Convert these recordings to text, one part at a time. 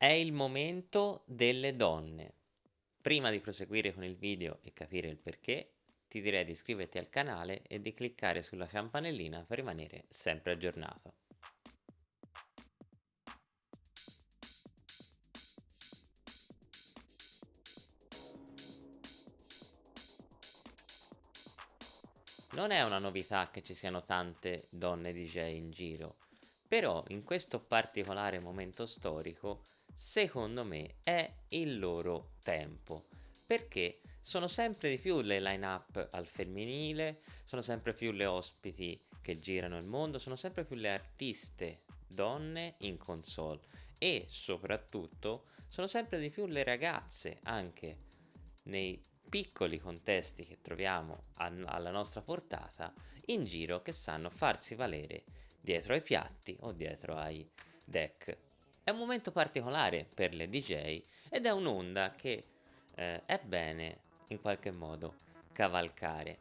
È il momento delle donne. Prima di proseguire con il video e capire il perché, ti direi di iscriverti al canale e di cliccare sulla campanellina per rimanere sempre aggiornato. Non è una novità che ci siano tante donne DJ in giro, però in questo particolare momento storico secondo me è il loro tempo perché sono sempre di più le line up al femminile, sono sempre più le ospiti che girano il mondo, sono sempre più le artiste donne in console e soprattutto sono sempre di più le ragazze anche nei piccoli contesti che troviamo alla nostra portata in giro che sanno farsi valere dietro ai piatti o dietro ai deck è un momento particolare per le DJ ed è un'onda che eh, è bene in qualche modo cavalcare.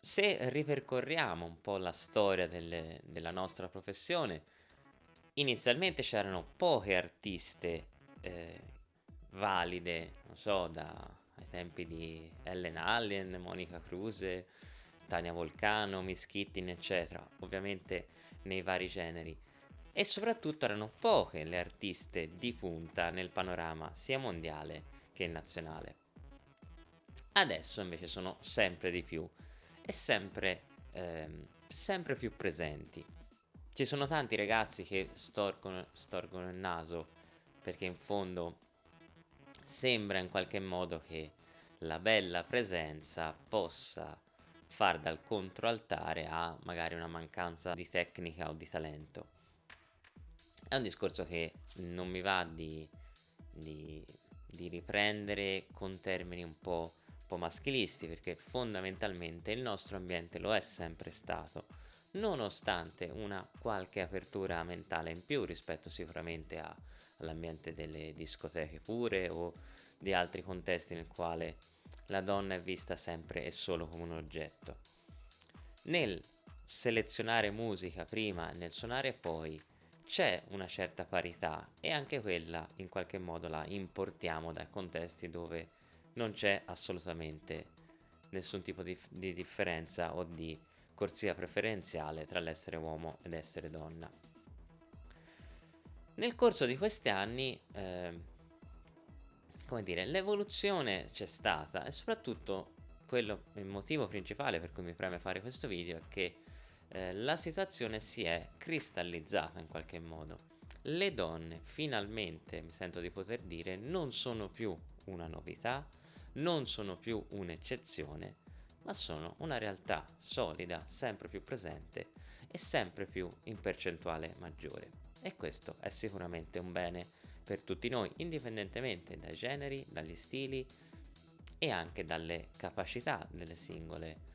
Se ripercorriamo un po' la storia delle, della nostra professione, inizialmente c'erano poche artiste eh, valide, non so, da, ai tempi di Ellen Allen, Monica Cruse, Tania Volcano, Miss Kittin, eccetera, ovviamente nei vari generi e soprattutto erano poche le artiste di punta nel panorama sia mondiale che nazionale. Adesso invece sono sempre di più e sempre, ehm, sempre più presenti. Ci sono tanti ragazzi che storgono, storgono il naso perché in fondo sembra in qualche modo che la bella presenza possa far dal controaltare a magari una mancanza di tecnica o di talento è un discorso che non mi va di, di, di riprendere con termini un po', un po' maschilisti perché fondamentalmente il nostro ambiente lo è sempre stato nonostante una qualche apertura mentale in più rispetto sicuramente a, all'ambiente delle discoteche pure o di altri contesti nel quale la donna è vista sempre e solo come un oggetto. Nel selezionare musica prima e nel suonare poi c'è una certa parità e anche quella in qualche modo la importiamo dai contesti dove non c'è assolutamente nessun tipo di, di, differenza o di corsia preferenziale tra l'essere uomo ed essere donna. Nel corso di questi anni, eh, come dire, l'evoluzione c'è stata e soprattutto quello, il motivo principale per cui mi preme fare questo video è che eh, la situazione si è cristallizzata in qualche modo. Le donne finalmente, mi sento di poter dire, non sono più una novità, non sono più un'eccezione, ma sono una realtà solida, sempre più presente e sempre più in percentuale maggiore. E questo è sicuramente un bene per tutti noi, indipendentemente dai generi, dagli stili e anche dalle capacità delle singole persone.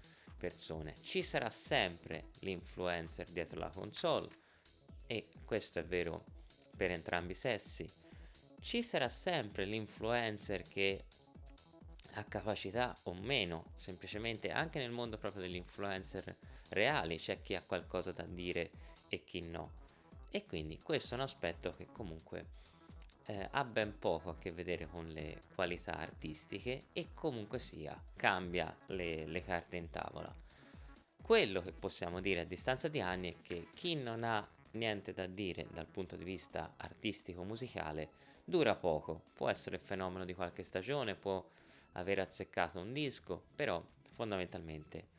Ci sarà sempre l'influencer dietro la console e questo è vero per entrambi i sessi. Ci sarà sempre l'influencer che ha capacità o meno, semplicemente anche nel mondo proprio degli influencer reali c'è chi ha qualcosa da dire e chi no. E quindi questo è un aspetto che comunque eh, ha ben poco a che vedere con le qualità artistiche e comunque sia cambia le, le carte in tavola. Quello che possiamo dire a distanza di anni è che chi non ha niente da dire dal punto di vista artistico-musicale dura poco, può essere il fenomeno di qualche stagione, può aver azzeccato un disco, però fondamentalmente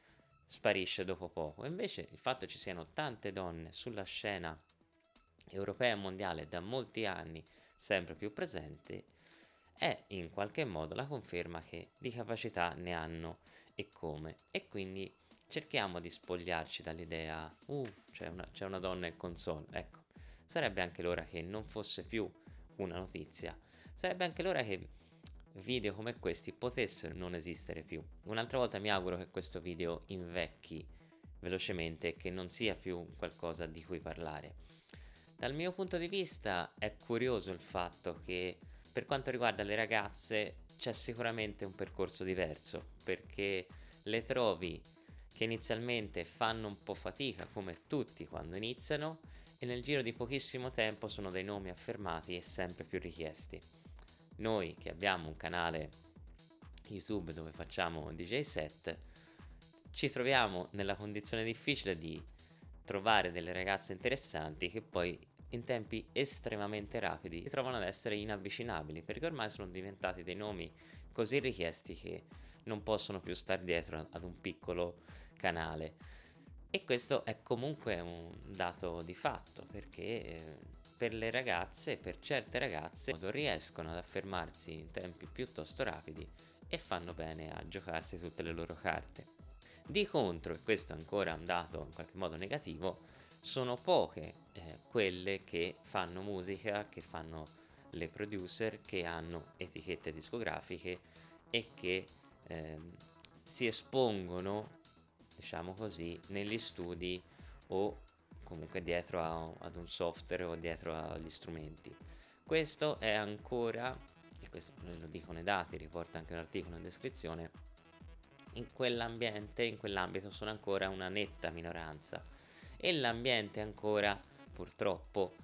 sparisce dopo poco. Invece il fatto che ci siano tante donne sulla scena europea e mondiale da molti anni sempre più presente, è in qualche modo la conferma che di capacità ne hanno e come. E quindi cerchiamo di spogliarci dall'idea, uh, c'è una, una donna in console, ecco. Sarebbe anche l'ora che non fosse più una notizia, sarebbe anche l'ora che video come questi potessero non esistere più. Un'altra volta mi auguro che questo video invecchi velocemente e che non sia più qualcosa di cui parlare. Dal mio punto di vista è curioso il fatto che per quanto riguarda le ragazze c'è sicuramente un percorso diverso perché le trovi che inizialmente fanno un po' fatica come tutti quando iniziano e nel giro di pochissimo tempo sono dei nomi affermati e sempre più richiesti. Noi che abbiamo un canale YouTube dove facciamo DJ set, ci troviamo nella condizione difficile di trovare delle ragazze interessanti che poi in tempi estremamente rapidi si trovano ad essere inavvicinabili perché ormai sono diventati dei nomi così richiesti che non possono più stare dietro ad un piccolo canale e questo è comunque un dato di fatto perché eh, per le ragazze, per certe ragazze, riescono ad affermarsi in tempi piuttosto rapidi e fanno bene a giocarsi tutte le loro carte. Di contro, e questo è ancora un dato in qualche modo negativo, sono poche eh, quelle che fanno musica, che fanno le producer, che hanno etichette discografiche e che eh, si espongono, diciamo così, negli studi o comunque dietro a, ad un software o dietro agli strumenti. Questo è ancora, e questo lo dicono i dati, riporta anche l'articolo in descrizione, in quell'ambiente, in quell'ambito sono ancora una netta minoranza e l'ambiente è ancora purtroppo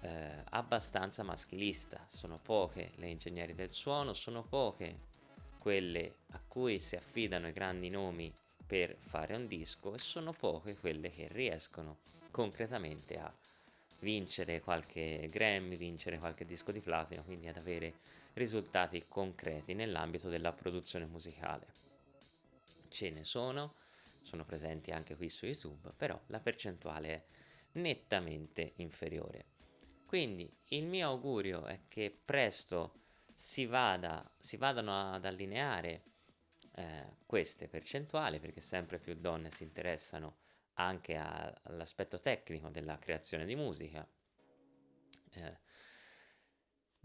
eh, abbastanza maschilista, sono poche le ingegneri del suono, sono poche quelle a cui si affidano i grandi nomi per fare un disco e sono poche quelle che riescono concretamente a vincere qualche Grammy, vincere qualche disco di platino, quindi ad avere risultati concreti nell'ambito della produzione musicale. Ce ne sono, sono presenti anche qui su YouTube, però la percentuale è nettamente inferiore. Quindi il mio augurio è che presto si, vada, si vadano ad allineare eh, queste percentuali perché sempre più donne si interessano anche all'aspetto tecnico della creazione di musica. Eh,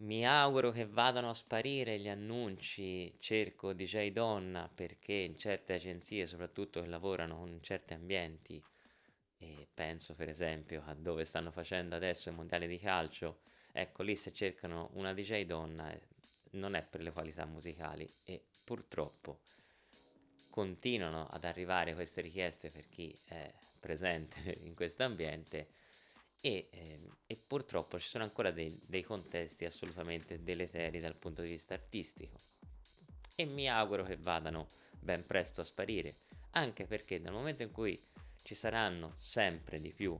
mi auguro che vadano a sparire gli annunci cerco DJ donna perché in certe agenzie, soprattutto che lavorano in certi ambienti, e penso per esempio a dove stanno facendo adesso i mondiali di calcio, ecco lì se cercano una DJ donna eh, non è per le qualità musicali e purtroppo continuano ad arrivare queste richieste per chi è presente in questo ambiente e, eh, e purtroppo ci sono ancora dei, dei contesti assolutamente deleteri dal punto di vista artistico e mi auguro che vadano ben presto a sparire anche perché dal momento in cui ci saranno sempre di più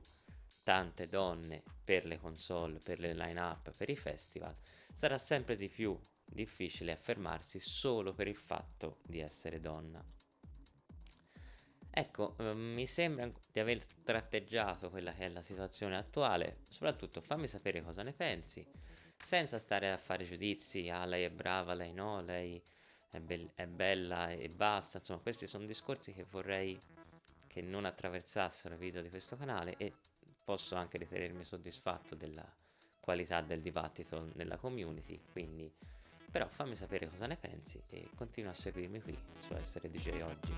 tante donne per le console, per le line up, per i festival, sarà sempre di più difficile affermarsi solo per il fatto di essere donna. Ecco, eh, mi sembra di aver tratteggiato quella che è la situazione attuale, soprattutto fammi sapere cosa ne pensi, senza stare a fare giudizi, ah lei è brava, lei no, lei è, be- è bella e basta, insomma questi sono discorsi che vorrei che non attraversassero i video di questo canale e posso anche ritenermi soddisfatto della qualità del dibattito nella community, quindi però fammi sapere cosa ne pensi e continua a seguirmi qui su Essere DJ Oggi.